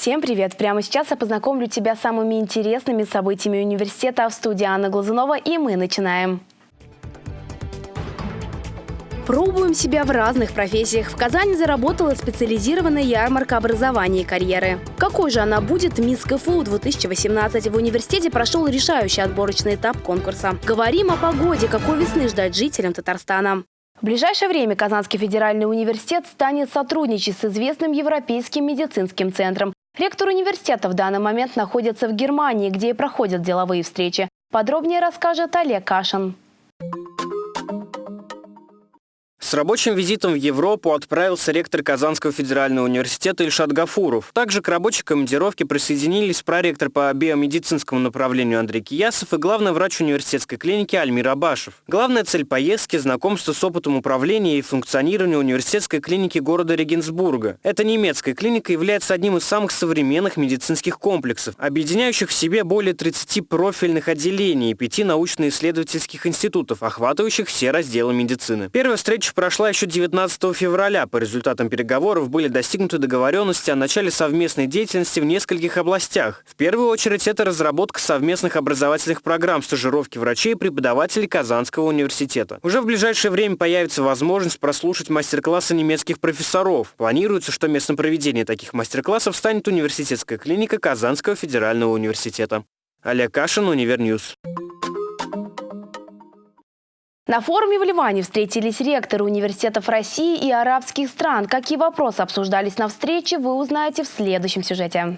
Всем привет! Прямо сейчас я познакомлю тебя с самыми интересными событиями университета в студии Анна Глазунова, и мы начинаем. Пробуем себя в разных профессиях. В Казани заработала специализированная ярмарка образования и карьеры. Какой же она будет Мисс КФУ 2018? В университете прошел решающий отборочный этап конкурса. Говорим о погоде, какой весны ждать жителям Татарстана. В ближайшее время Казанский федеральный университет станет сотрудничать с известным Европейским медицинским центром. Ректор университета в данный момент находится в Германии, где и проходят деловые встречи. Подробнее расскажет Олег Кашин. С рабочим визитом в Европу отправился ректор Казанского федерального университета Ильшат Гафуров. Также к рабочей командировке присоединились проректор по биомедицинскому направлению Андрей Киясов и главный врач университетской клиники Альмир Абашев. Главная цель поездки – знакомство с опытом управления и функционирования университетской клиники города Регенсбурга. Эта немецкая клиника является одним из самых современных медицинских комплексов, объединяющих в себе более 30 профильных отделений и 5 научно-исследовательских институтов, охватывающих все разделы медицины. Первая встреча прошла еще 19 февраля. По результатам переговоров были достигнуты договоренности о начале совместной деятельности в нескольких областях. В первую очередь это разработка совместных образовательных программ стажировки врачей и преподавателей Казанского университета. Уже в ближайшее время появится возможность прослушать мастер-классы немецких профессоров. Планируется, что местом проведения таких мастер-классов станет университетская клиника Казанского федерального университета. Олег Кашин, Univer News. На форуме в Ливане встретились ректоры университетов России и арабских стран. Какие вопросы обсуждались на встрече, вы узнаете в следующем сюжете.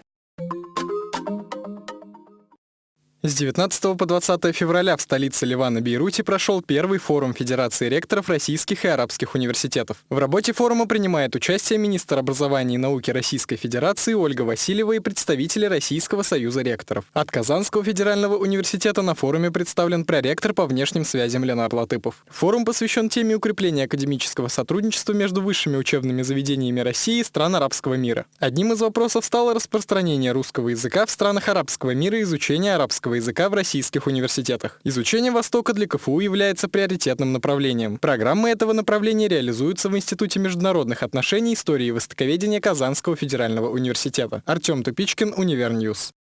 С 19 по 20 февраля в столице Ливана Бейруте прошел первый форум Федерации ректоров российских и арабских университетов. В работе форума принимает участие министр образования и науки Российской Федерации Ольга Васильева и представители Российского союза ректоров. От Казанского федерального университета на форуме представлен проректор по внешним связям Ленар Латыпов. Форум посвящен теме укрепления академического сотрудничества между высшими учебными заведениями России и стран арабского мира. Одним из вопросов стало распространение русского языка в странах арабского мира и изучение арабского английского языка в российских университетах. Изучение Востока для КФУ является приоритетным направлением. Программы этого направления реализуются в Институте международных отношений, истории и востоковедения Казанского федерального университета. Артем Тупичкин, Univer News.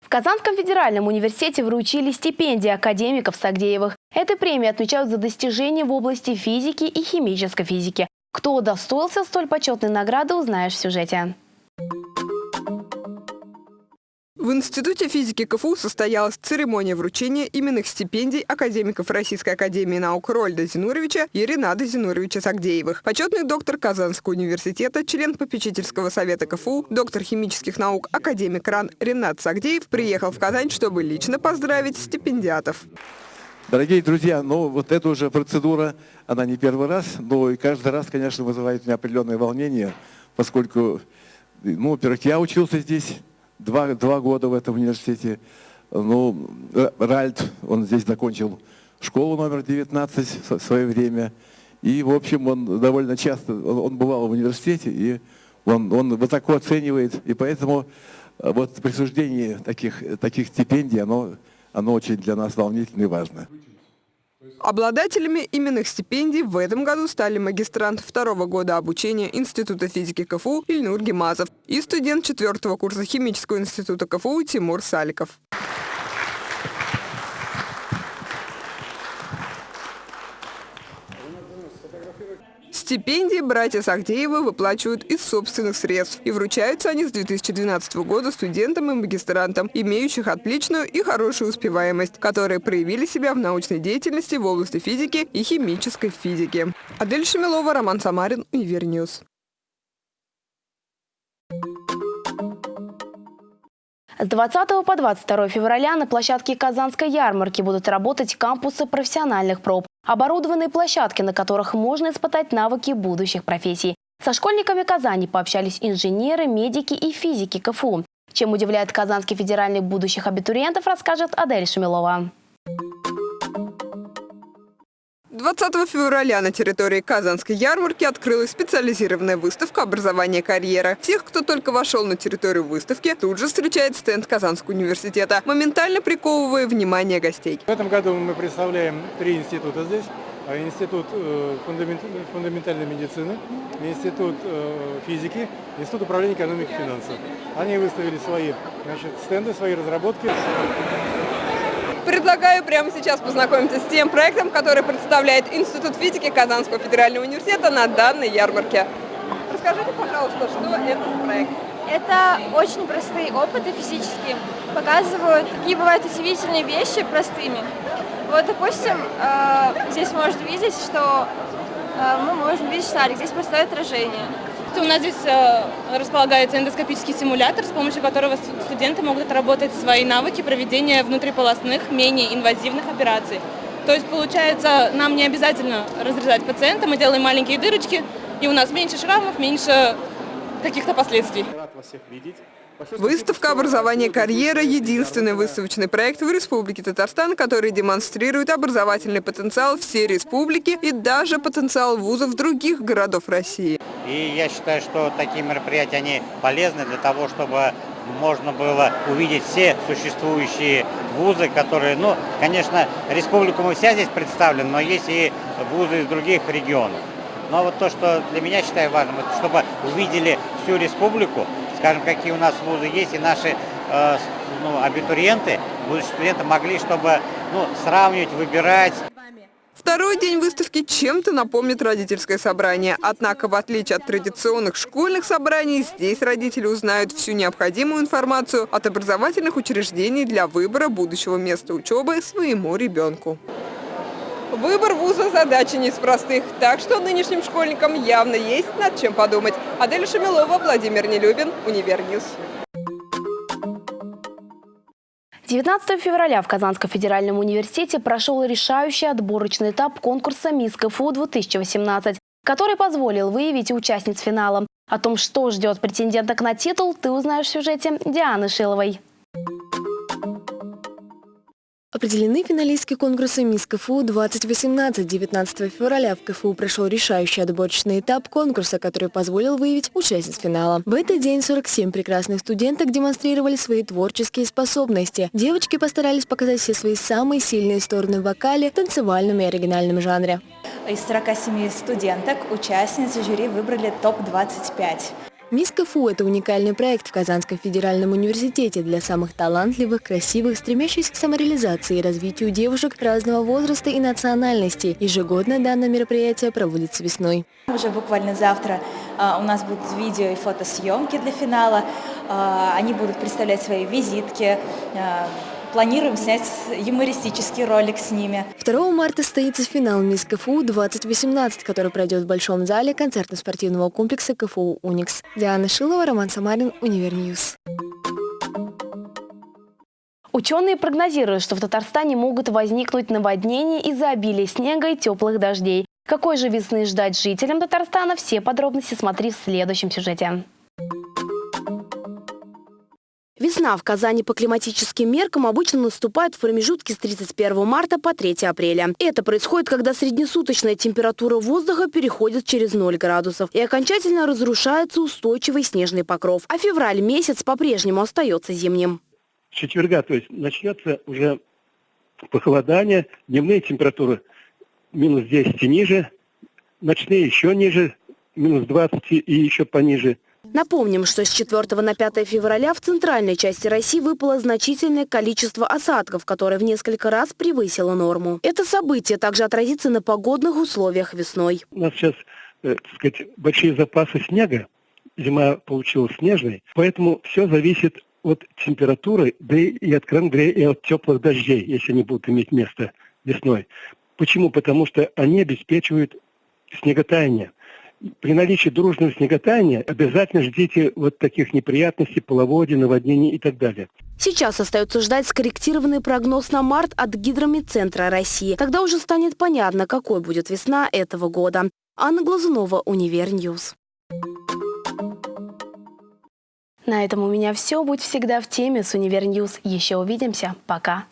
В Казанском федеральном университете вручили стипендии академиков Сагдеевых. Этой премии отмечают за достижения в области физики и химической физики. Кто удостоился столь почетной награды, узнаешь в сюжете. В Институте физики КФУ состоялась церемония вручения именных стипендий академиков Российской академии наук Роальда Зинуровича и Рената Зинуровича Сагдеевых. Почетный доктор Казанского университета, член попечительского совета КФУ, доктор химических наук, академик РАН Ренат Сагдеев приехал в Казань, чтобы лично поздравить стипендиатов. Дорогие друзья, ну вот эта уже процедура, она не первый раз, но и каждый раз, конечно, вызывает у меня определенное волнение, поскольку, ну, во-первых, я учился здесь, два, два года в этом университете. Ну, Ральд, он здесь закончил школу номер 19 в свое время. И, в общем, он довольно часто, он бывал в университете, и он, он высоко оценивает. И поэтому э, вот присуждение таких, таких стипендий, оно, оно очень для нас волнительно и важно. Обладателями именных стипендий в этом году стали магистрант второго года обучения Института физики КФУ Ильнур Гемазов и студент четвертого курса химического института КФУ Тимур Саликов. Стипендии братья Сагдеевы выплачивают из собственных средств. И вручаются они с 2012 года студентам и магистрантам, имеющих отличную и хорошую успеваемость, которые проявили себя в научной деятельности в области физики и химической физики. Адель Шамилова, Роман Самарин, Univer News. С 20 по 22 февраля на площадке Казанской ярмарки будут работать кампусы профессиональных проб. Оборудованные площадки, на которых можно испытать навыки будущих профессий. Со школьниками Казани пообщались инженеры, медики и физики КФУ. Чем удивляет Казанский федеральный будущих абитуриентов, расскажет Адель Шамилова. 20 февраля на территории Казанской ярмарки открылась специализированная выставка «Образование карьера». Всех, кто только вошел на территорию выставки, тут же встречает стенд Казанского университета, моментально приковывая внимание гостей. В этом году мы представляем три института здесь. а Институт э, фундаментальной медицины, Институт э, физики, Институт управления экономики и финансов. Они выставили свои значит, стенды, свои разработки. Предлагаю прямо сейчас познакомиться с тем проектом, который представляет Институт физики Казанского федерального университета на данной ярмарке. Расскажите, пожалуйста, что это за проект? Это очень простые опыты физические, показывают, какие бывают удивительные вещи простыми. Вот, допустим, э, здесь можно видеть, что э, мы можем видеть шарик, здесь простое отражение. У нас здесь э, располагается эндоскопический симулятор, с помощью которого студенты могут отработать свои навыки проведения внутриполосных, менее инвазивных операций. То есть, получается, нам не обязательно разрезать пациента, мы делаем маленькие дырочки, и у нас меньше шрамов, меньше каких-то последствий. Рад вас всех видеть. Выставка «Образование карьера» – единственный выставочный проект в Республике Татарстан, который демонстрирует образовательный потенциал всей республики и даже потенциал вузов других городов России. И я считаю, что такие мероприятия, они полезны для того, чтобы можно было увидеть все существующие вузы, которые, ну, конечно, республику мы вся здесь представлены, но есть и вузы из других регионов. Но вот то, что для меня считаю важным, это чтобы увидели всю республику, скажем, какие у нас вузы есть, и наши э, ну, абитуриенты, будущие студенты могли, чтобы ну, сравнивать, выбирать. Второй день выставки чем-то напомнит родительское собрание. Однако, в отличие от традиционных школьных собраний, здесь родители узнают всю необходимую информацию от образовательных учреждений для выбора будущего места учебы своему ребенку. Выбор вуза – задача не из простых, так что нынешним школьникам явно есть над чем подумать. Адель Шамилова, Владимир Нелюбин, Univer News. 19 февраля в Казанском федеральном университете прошел решающий отборочный этап конкурса «Мисс КФУ-2018», который позволил выявить участниц финала. О том, что ждет претенденток на титул, ты узнаешь в сюжете Дианы Шиловой. Определены финалистки конкурса «Мисс КФУ 2018». 19 февраля в КФУ прошел решающий отборочный этап конкурса, который позволил выявить участниц финала. В этот день 47 прекрасных студенток демонстрировали свои творческие способности. Девочки постарались показать все свои самые сильные стороны в вокале, танцевальном и оригинальном жанре. Из 47 студенток участницы жюри выбрали топ-25. Мисс КФУ – это уникальный проект в Казанском федеральном университете для самых талантливых, красивых, стремящихся к самореализации и развитию девушек разного возраста и национальности. Ежегодно данное мероприятие проводится весной. Уже буквально завтра а, у нас будут видео и фотосъемки для финала. А, они будут представлять свои визитки, а, Планируем снять юмористический ролик с ними. 2 марта состоится финал Мисс КФУ 2018, который пройдет в Большом зале концертно-спортивного комплекса КФУ «Уникс». Диана Шилова, Роман Самарин, Univer News. Ученые прогнозируют, что в Татарстане могут возникнуть наводнения из-за обилия снега и теплых дождей. Какой же весны ждать жителям Татарстана? Все подробности смотри в следующем сюжете. Весна в Казани по климатическим меркам обычно наступает в промежутке с 31 марта по 3 апреля. Это происходит, когда среднесуточная температура воздуха переходит через 0 градусов и окончательно разрушается устойчивый снежный покров. А февраль месяц по-прежнему остается зимним. Четверга, то есть начнется уже похолодание, дневные температуры минус 10 и ниже, ночные еще ниже, минус 20 и еще пониже – Напомним, что с 4 на 5 февраля в центральной части России выпало значительное количество осадков, которое в несколько раз превысило норму. Это событие также отразится на погодных условиях весной. У нас сейчас, э, так сказать, большие запасы снега. Зима получилась снежной, поэтому все зависит от температуры, да и, откровенно говоря, и от теплых дождей, если они будут иметь место весной. Почему? Потому что они обеспечивают снеготаяние при наличии дружного снеготаяния обязательно ждите вот таких неприятностей, половодья, наводнений и так далее. Сейчас остается ждать скорректированный прогноз на март от Гидрометцентра России. Тогда уже станет понятно, какой будет весна этого года. Анна Глазунова, Univer News. На этом у меня все. Будь всегда в теме с Univer News. Еще увидимся. Пока.